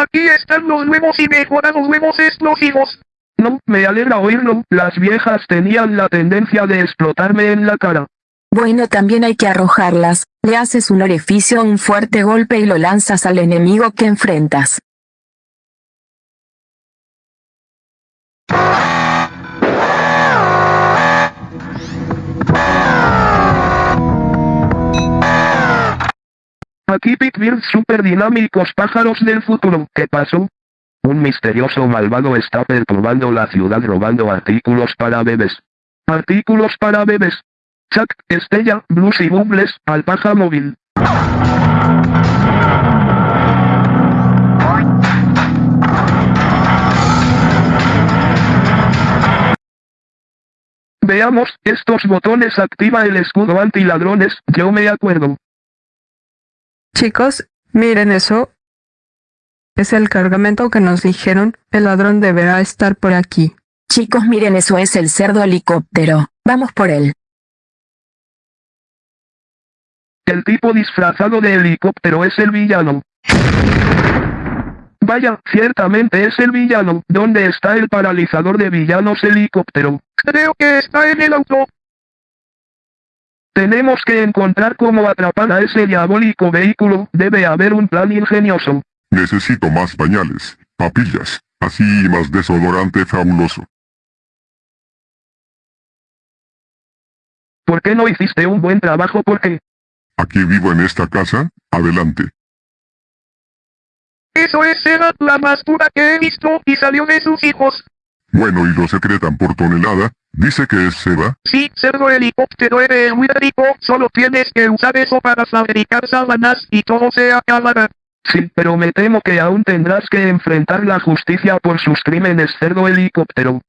Aquí están los nuevos y mejorados nuevos explosivos. No, me alegra oírlo, las viejas tenían la tendencia de explotarme en la cara. Bueno también hay que arrojarlas, le haces un orificio un fuerte golpe y lo lanzas al enemigo que enfrentas. Aquí Pitbull super dinámicos pájaros del futuro. ¿Qué pasó? Un misterioso malvado está perturbando la ciudad robando artículos para bebés. Artículos para bebés. Chuck, Estella, Blues y Bubbles, Alpaja Móvil. Veamos, estos botones activa el escudo anti-ladrones, yo me acuerdo. Chicos, miren eso. Es el cargamento que nos dijeron, el ladrón deberá estar por aquí. Chicos miren eso es el cerdo helicóptero, vamos por él. El tipo disfrazado de helicóptero es el villano. Vaya, ciertamente es el villano. ¿Dónde está el paralizador de villanos helicóptero? Creo que está en el auto. Tenemos que encontrar cómo atrapar a ese diabólico vehículo. Debe haber un plan ingenioso. Necesito más pañales, papillas, así y más desodorante fabuloso. ¿Por qué no hiciste un buen trabajo? Porque Aquí vivo en esta casa, adelante. Eso es la más pura que he visto y salió de sus hijos. Bueno y lo secretan por tonelada, dice que es Seba. Sí, cerdo helicóptero eres muy rico, solo tienes que usar eso para fabricar sábanas y todo se acabará. Sí, pero me temo que aún tendrás que enfrentar la justicia por sus crímenes cerdo helicóptero.